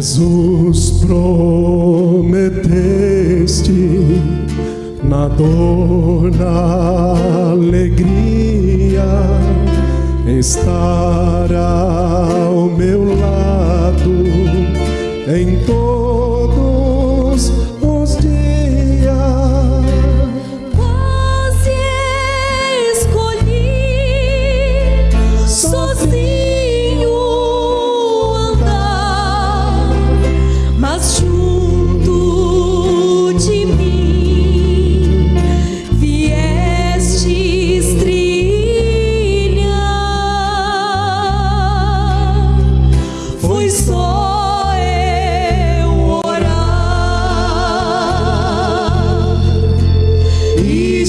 Jesus, prometeste na dor, na alegria, estar ao meu lado em todo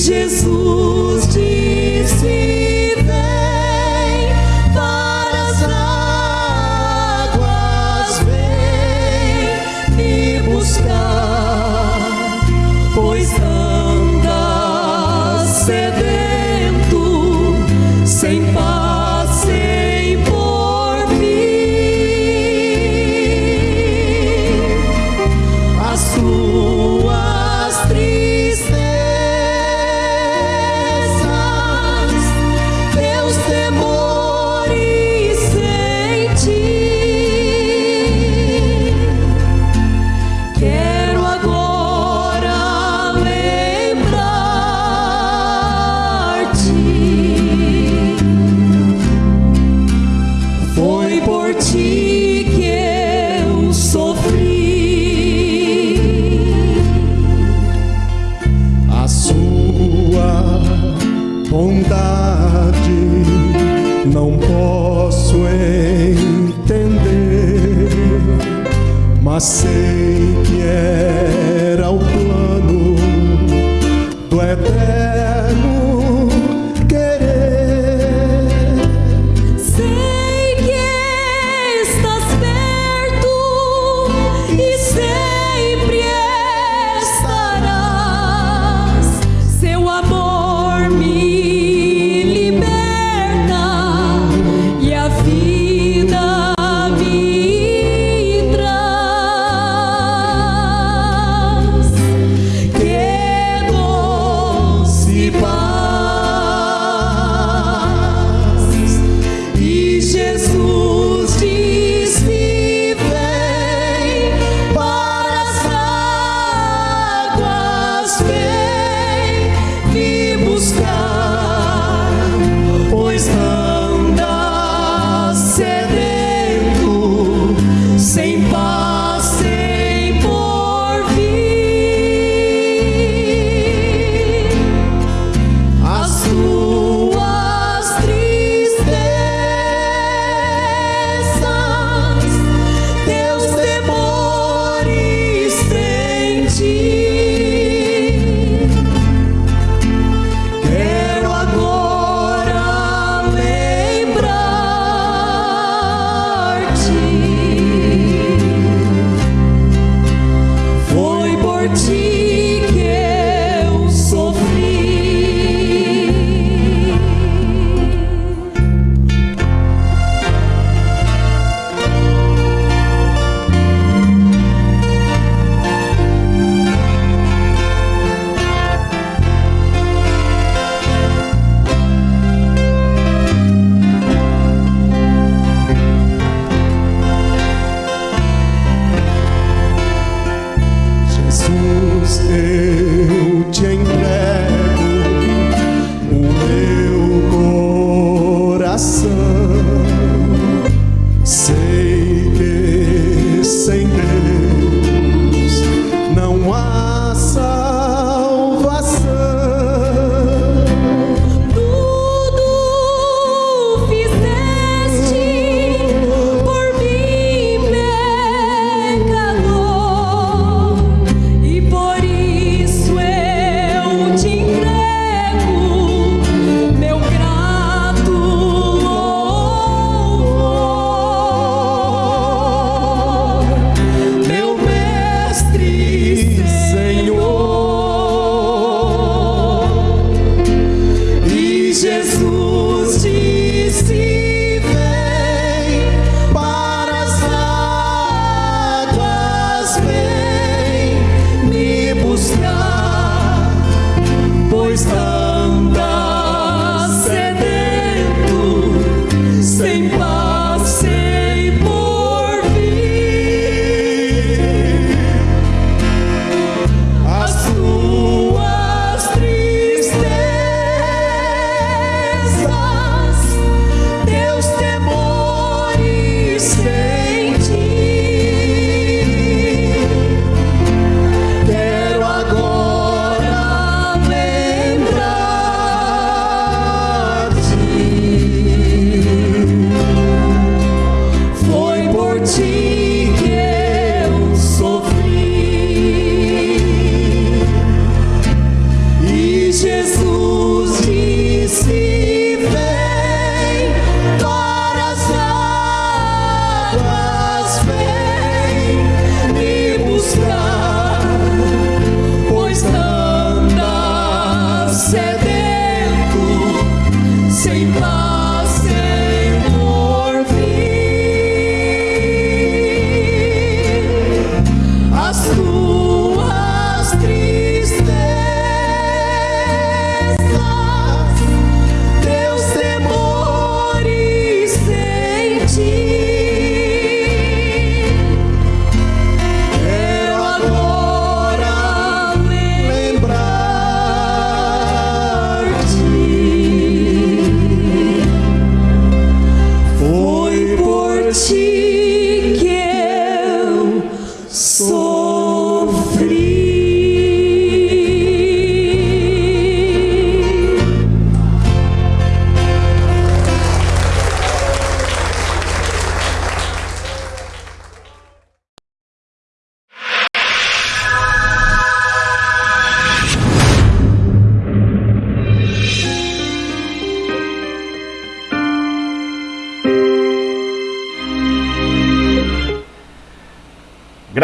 Jesus de Maceió.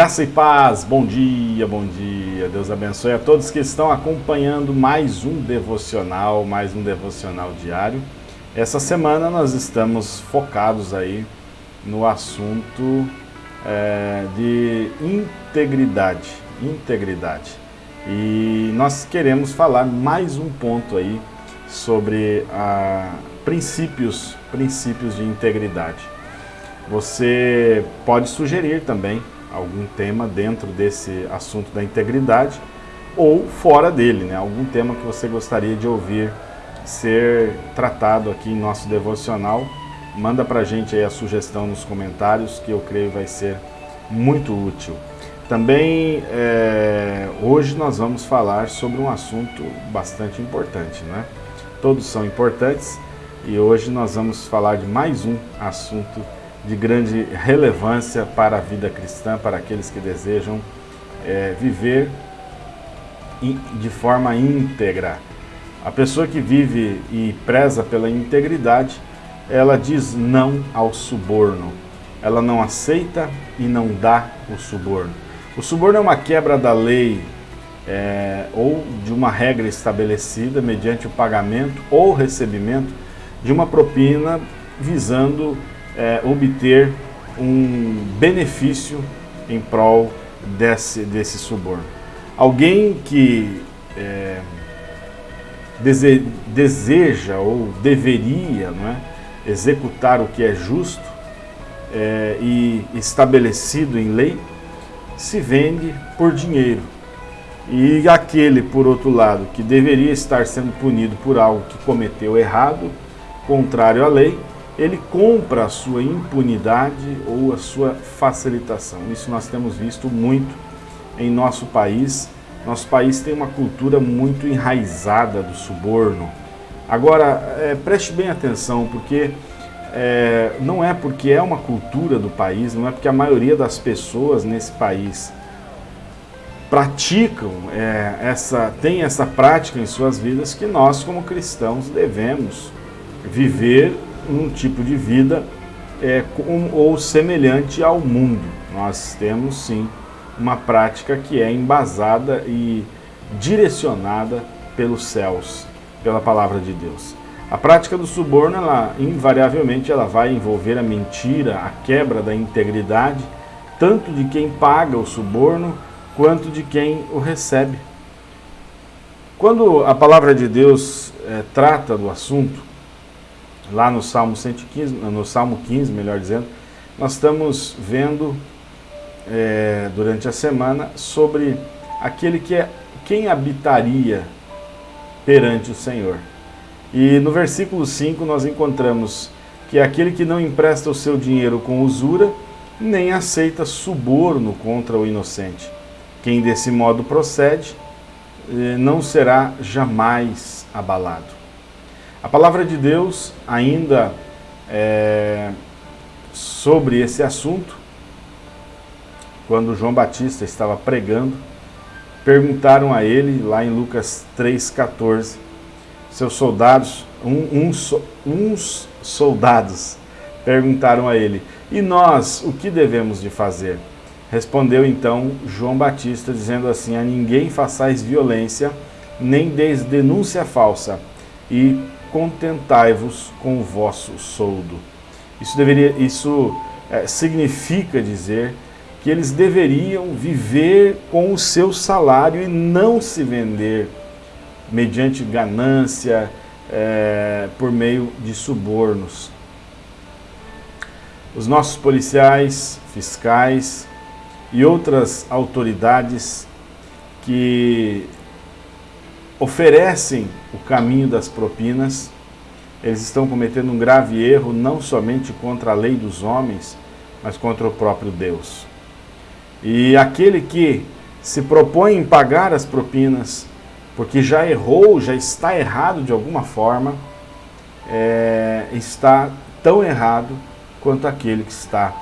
Graça e paz, bom dia, bom dia. Deus abençoe a todos que estão acompanhando mais um devocional, mais um devocional diário. Essa semana nós estamos focados aí no assunto é, de integridade, integridade. E nós queremos falar mais um ponto aí sobre a, princípios, princípios de integridade. Você pode sugerir também algum tema dentro desse assunto da integridade ou fora dele, né? algum tema que você gostaria de ouvir ser tratado aqui em nosso devocional. Manda para a gente aí a sugestão nos comentários que eu creio vai ser muito útil. Também é, hoje nós vamos falar sobre um assunto bastante importante, né? Todos são importantes e hoje nós vamos falar de mais um assunto de grande relevância para a vida cristã, para aqueles que desejam é, viver de forma íntegra. A pessoa que vive e preza pela integridade, ela diz não ao suborno. Ela não aceita e não dá o suborno. O suborno é uma quebra da lei é, ou de uma regra estabelecida mediante o pagamento ou recebimento de uma propina visando é, obter um benefício em prol desse, desse suborno. Alguém que é, dese, deseja ou deveria não é, executar o que é justo é, e estabelecido em lei, se vende por dinheiro. E aquele, por outro lado, que deveria estar sendo punido por algo que cometeu errado, contrário à lei, ele compra a sua impunidade ou a sua facilitação. Isso nós temos visto muito em nosso país. Nosso país tem uma cultura muito enraizada do suborno. Agora, é, preste bem atenção, porque é, não é porque é uma cultura do país, não é porque a maioria das pessoas nesse país praticam é, essa, tem essa prática em suas vidas que nós, como cristãos, devemos viver um tipo de vida é, com, ou semelhante ao mundo. Nós temos sim uma prática que é embasada e direcionada pelos céus, pela palavra de Deus. A prática do suborno, ela, invariavelmente, ela vai envolver a mentira, a quebra da integridade, tanto de quem paga o suborno, quanto de quem o recebe. Quando a palavra de Deus é, trata do assunto, lá no Salmo 115, no Salmo 15, melhor dizendo, nós estamos vendo é, durante a semana sobre aquele que é quem habitaria perante o Senhor. E no versículo 5 nós encontramos que é aquele que não empresta o seu dinheiro com usura, nem aceita suborno contra o inocente. Quem desse modo procede, eh, não será jamais abalado. A palavra de Deus ainda é, sobre esse assunto, quando João Batista estava pregando, perguntaram a ele, lá em Lucas 3,14, seus soldados, um, um, uns soldados perguntaram a ele, e nós, o que devemos de fazer? Respondeu então João Batista, dizendo assim, a ninguém façais violência, nem deis denúncia falsa, e contentai-vos com o vosso soldo. Isso, deveria, isso é, significa dizer que eles deveriam viver com o seu salário e não se vender mediante ganância, é, por meio de subornos. Os nossos policiais, fiscais e outras autoridades que oferecem o caminho das propinas, eles estão cometendo um grave erro não somente contra a lei dos homens, mas contra o próprio Deus. E aquele que se propõe em pagar as propinas, porque já errou, já está errado de alguma forma, é, está tão errado quanto aquele que está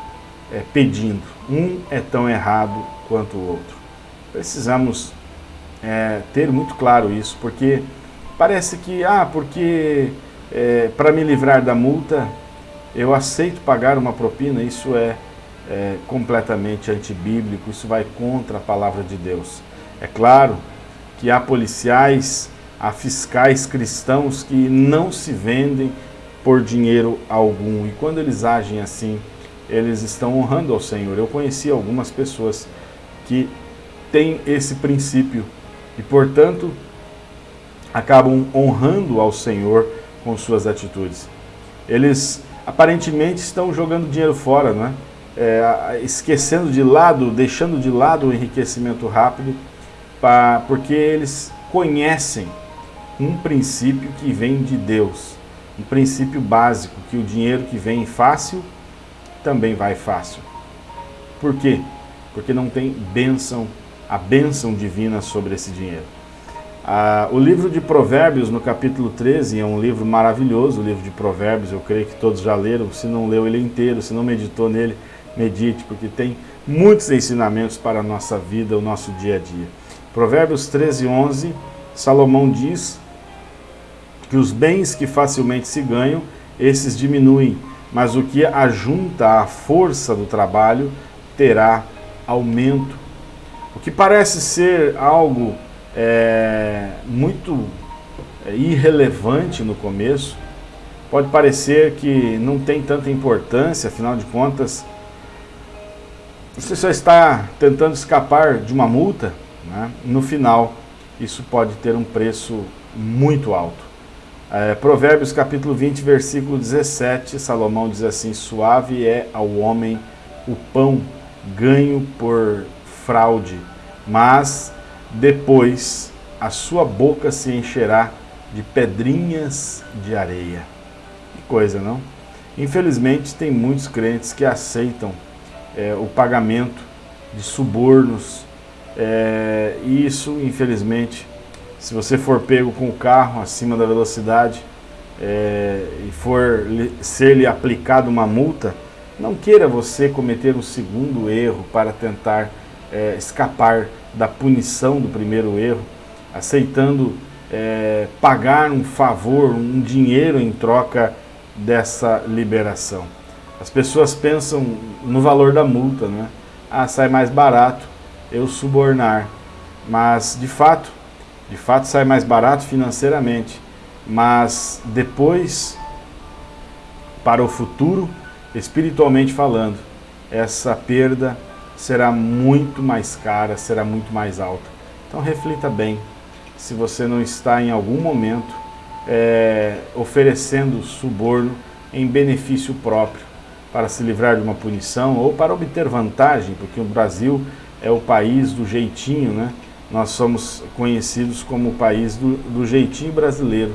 é, pedindo. Um é tão errado quanto o outro. Precisamos é, ter muito claro isso, porque parece que, ah, porque é, para me livrar da multa, eu aceito pagar uma propina, isso é, é, completamente antibíblico, isso vai contra a palavra de Deus. É claro que há policiais, há fiscais cristãos que não se vendem por dinheiro algum. E quando eles agem assim, eles estão honrando ao Senhor. Eu conheci algumas pessoas que têm esse princípio e, portanto, acabam honrando ao Senhor com suas atitudes. Eles aparentemente estão jogando dinheiro fora, não é? é esquecendo de lado, deixando de lado o enriquecimento rápido, pra, porque eles conhecem um princípio que vem de Deus, um princípio básico, que o dinheiro que vem fácil, também vai fácil. Por quê? Porque não tem bênção, a bênção divina sobre esse dinheiro. Ah, o livro de Provérbios, no capítulo 13, é um livro maravilhoso, o livro de Provérbios, eu creio que todos já leram, se não leu ele inteiro, se não meditou nele, medite, porque tem muitos ensinamentos para a nossa vida, o nosso dia a dia. Provérbios 13, 11, Salomão diz que os bens que facilmente se ganham, esses diminuem, mas o que ajunta a força do trabalho terá aumento. O que parece ser algo é, muito é, irrelevante no começo, pode parecer que não tem tanta importância, afinal de contas, você só está tentando escapar de uma multa, né? no final isso pode ter um preço muito alto. É, Provérbios capítulo 20, versículo 17, Salomão diz assim, suave é ao homem o pão ganho por fraude, mas depois a sua boca se encherá de pedrinhas de areia. Que coisa, não? Infelizmente, tem muitos crentes que aceitam é, o pagamento de subornos, é, isso, infelizmente, se você for pego com o carro acima da velocidade é, e for ser-lhe aplicado uma multa, não queira você cometer um segundo erro para tentar é, escapar da punição do primeiro erro, aceitando é, pagar um favor, um dinheiro em troca dessa liberação. As pessoas pensam no valor da multa, né? Ah, sai mais barato eu subornar. Mas, de fato, de fato sai mais barato financeiramente. Mas depois, para o futuro, espiritualmente falando, essa perda será muito mais cara, será muito mais alta. Então reflita bem se você não está em algum momento é, oferecendo suborno em benefício próprio para se livrar de uma punição ou para obter vantagem, porque o Brasil é o país do jeitinho, né? Nós somos conhecidos como o país do, do jeitinho brasileiro,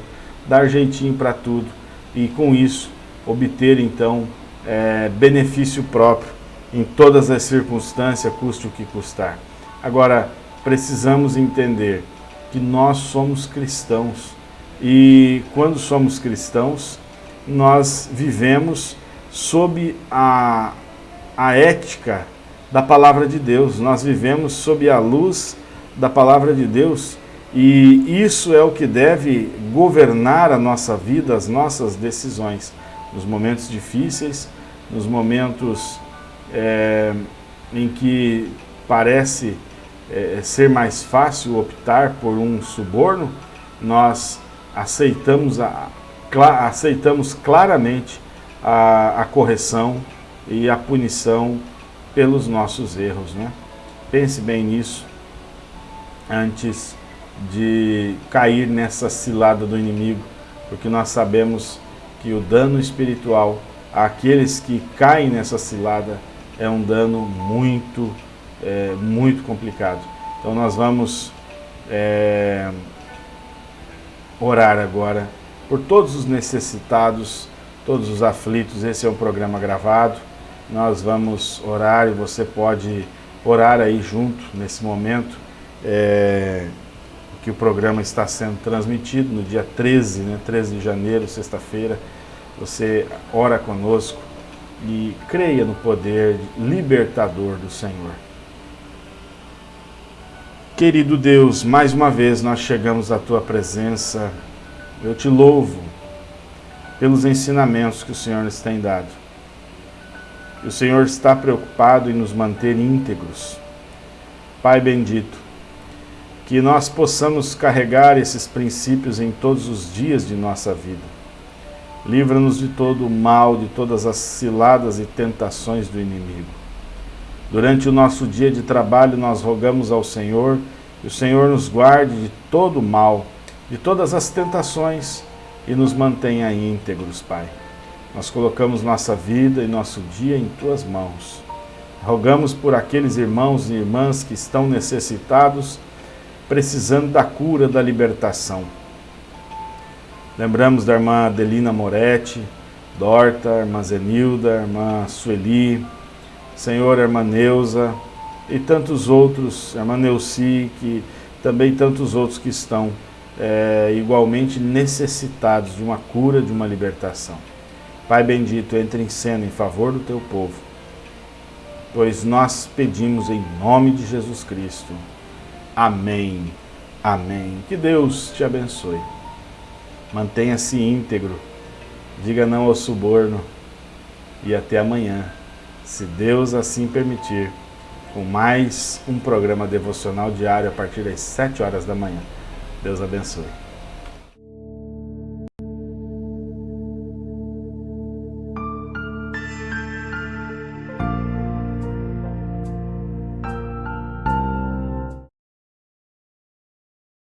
dar jeitinho para tudo e com isso obter então é, benefício próprio em todas as circunstâncias, custe o que custar. Agora, precisamos entender que nós somos cristãos. E quando somos cristãos, nós vivemos sob a, a ética da palavra de Deus, nós vivemos sob a luz da palavra de Deus. E isso é o que deve governar a nossa vida, as nossas decisões, nos momentos difíceis, nos momentos é, em que parece é, ser mais fácil optar por um suborno, nós aceitamos, a, aceitamos claramente a, a correção e a punição pelos nossos erros. Né? Pense bem nisso antes de cair nessa cilada do inimigo, porque nós sabemos que o dano espiritual àqueles que caem nessa cilada é um dano muito, é, muito complicado. Então nós vamos é, orar agora por todos os necessitados, todos os aflitos. Esse é um programa gravado. Nós vamos orar e você pode orar aí junto nesse momento. É, que o programa está sendo transmitido no dia 13, né, 13 de janeiro, sexta-feira. Você ora conosco e creia no poder libertador do Senhor. Querido Deus, mais uma vez nós chegamos à Tua presença. Eu te louvo pelos ensinamentos que o Senhor nos tem dado. O Senhor está preocupado em nos manter íntegros. Pai bendito, que nós possamos carregar esses princípios em todos os dias de nossa vida. Livra-nos de todo o mal, de todas as ciladas e tentações do inimigo. Durante o nosso dia de trabalho, nós rogamos ao Senhor que o Senhor nos guarde de todo o mal, de todas as tentações e nos mantenha íntegros, Pai. Nós colocamos nossa vida e nosso dia em Tuas mãos. Rogamos por aqueles irmãos e irmãs que estão necessitados, precisando da cura, da libertação. Lembramos da irmã Adelina Moretti, Dorta, irmã Zenilda, irmã Sueli, Senhor, irmã Neuza e tantos outros, irmã Neuci, que também tantos outros que estão é, igualmente necessitados de uma cura, de uma libertação. Pai bendito, entre em cena em favor do teu povo, pois nós pedimos em nome de Jesus Cristo. Amém. Amém. Que Deus te abençoe. Mantenha-se íntegro. Diga não ao suborno. E até amanhã, se Deus assim permitir, com mais um programa devocional diário a partir das 7 horas da manhã. Deus abençoe.